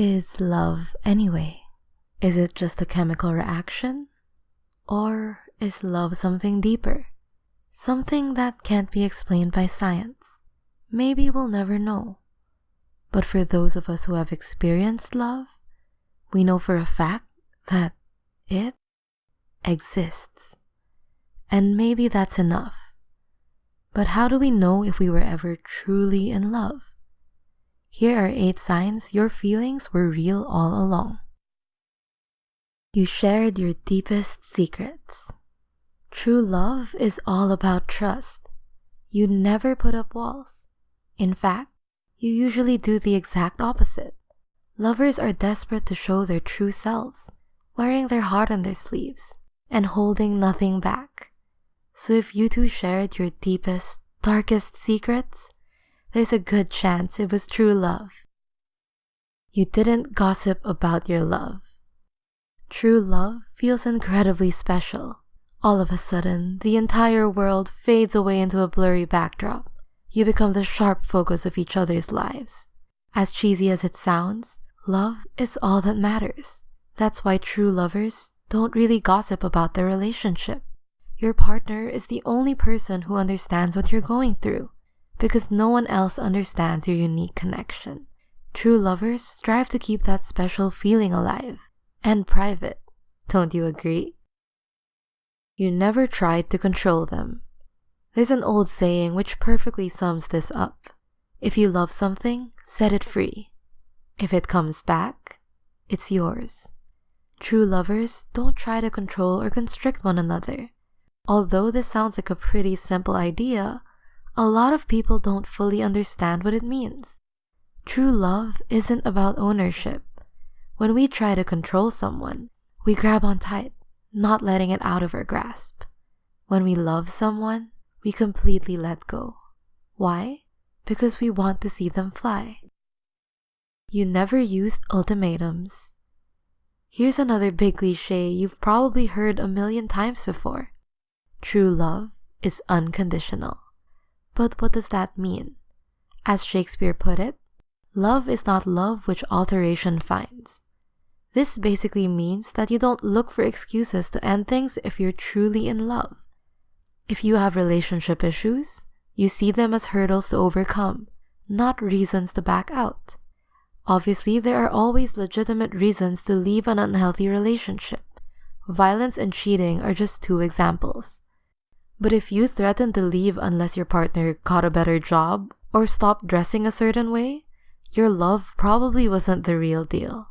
is love anyway? Is it just a chemical reaction? Or is love something deeper? Something that can't be explained by science? Maybe we'll never know. But for those of us who have experienced love, we know for a fact that it exists. And maybe that's enough. But how do we know if we were ever truly in love? Here are eight signs your feelings were real all along. You shared your deepest secrets. True love is all about trust. You never put up walls. In fact, you usually do the exact opposite. Lovers are desperate to show their true selves, wearing their heart on their sleeves and holding nothing back. So if you two shared your deepest, darkest secrets, there's a good chance it was true love. You didn't gossip about your love. True love feels incredibly special. All of a sudden, the entire world fades away into a blurry backdrop. You become the sharp focus of each other's lives. As cheesy as it sounds, love is all that matters. That's why true lovers don't really gossip about their relationship. Your partner is the only person who understands what you're going through because no one else understands your unique connection. True lovers strive to keep that special feeling alive and private. Don't you agree? You never tried to control them. There's an old saying which perfectly sums this up. If you love something, set it free. If it comes back, it's yours. True lovers don't try to control or constrict one another. Although this sounds like a pretty simple idea, a lot of people don't fully understand what it means. True love isn't about ownership. When we try to control someone, we grab on tight, not letting it out of our grasp. When we love someone, we completely let go. Why? Because we want to see them fly. You never used ultimatums. Here's another big cliche you've probably heard a million times before. True love is unconditional. But what does that mean? As Shakespeare put it, love is not love which alteration finds. This basically means that you don't look for excuses to end things if you're truly in love. If you have relationship issues, you see them as hurdles to overcome, not reasons to back out. Obviously, there are always legitimate reasons to leave an unhealthy relationship. Violence and cheating are just two examples. But if you threaten to leave unless your partner got a better job or stopped dressing a certain way, your love probably wasn't the real deal.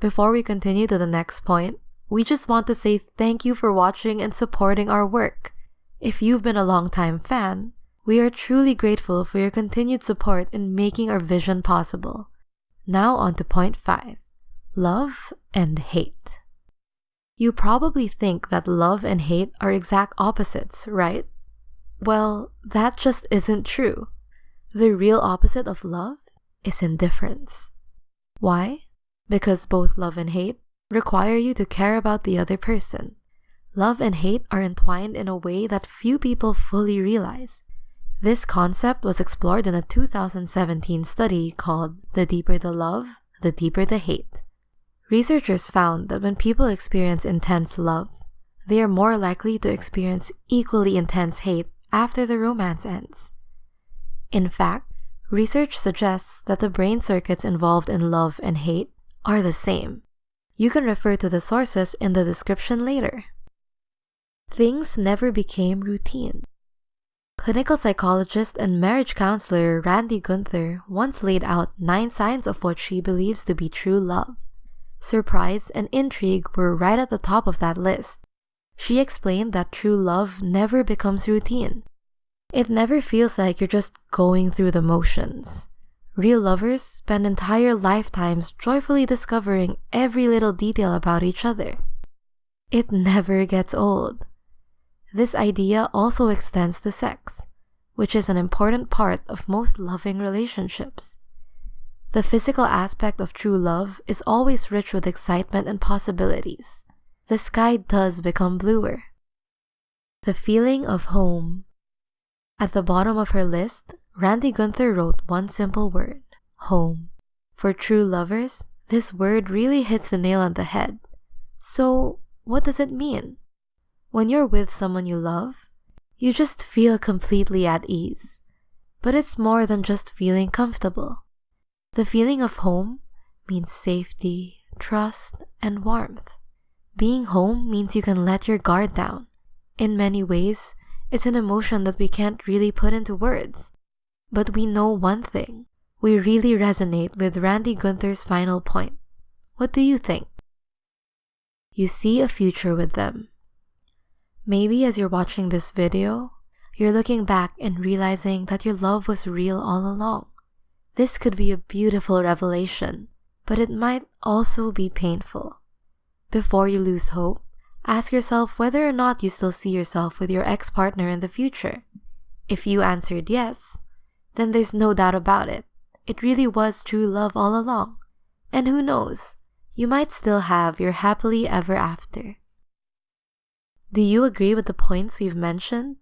Before we continue to the next point, we just want to say thank you for watching and supporting our work. If you've been a long-time fan, we are truly grateful for your continued support in making our vision possible. Now on to point 5. Love and Hate you probably think that love and hate are exact opposites, right? Well, that just isn't true. The real opposite of love is indifference. Why? Because both love and hate require you to care about the other person. Love and hate are entwined in a way that few people fully realize. This concept was explored in a 2017 study called The Deeper the Love, the Deeper the Hate. Researchers found that when people experience intense love, they are more likely to experience equally intense hate after the romance ends. In fact, research suggests that the brain circuits involved in love and hate are the same. You can refer to the sources in the description later. Things never became routine. Clinical psychologist and marriage counselor Randi Gunther once laid out nine signs of what she believes to be true love surprise, and intrigue were right at the top of that list. She explained that true love never becomes routine. It never feels like you're just going through the motions. Real lovers spend entire lifetimes joyfully discovering every little detail about each other. It never gets old. This idea also extends to sex, which is an important part of most loving relationships. The physical aspect of true love is always rich with excitement and possibilities. The sky does become bluer. The feeling of home. At the bottom of her list, Randi Gunther wrote one simple word home. For true lovers, this word really hits the nail on the head. So, what does it mean? When you're with someone you love, you just feel completely at ease. But it's more than just feeling comfortable. The feeling of home means safety, trust, and warmth. Being home means you can let your guard down. In many ways, it's an emotion that we can't really put into words. But we know one thing. We really resonate with Randi Gunther's final point. What do you think? You see a future with them. Maybe as you're watching this video, you're looking back and realizing that your love was real all along. This could be a beautiful revelation, but it might also be painful. Before you lose hope, ask yourself whether or not you still see yourself with your ex partner in the future. If you answered yes, then there's no doubt about it. It really was true love all along. And who knows, you might still have your happily ever after. Do you agree with the points we've mentioned?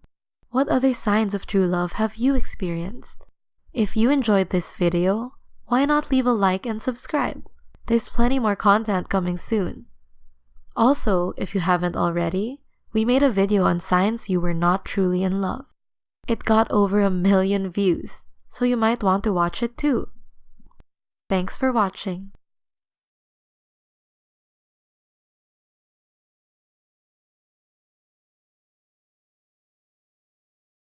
What other signs of true love have you experienced? If you enjoyed this video, why not leave a like and subscribe? There's plenty more content coming soon. Also, if you haven't already, we made a video on signs you were not truly in love. It got over a million views, so you might want to watch it too. Thanks for watching.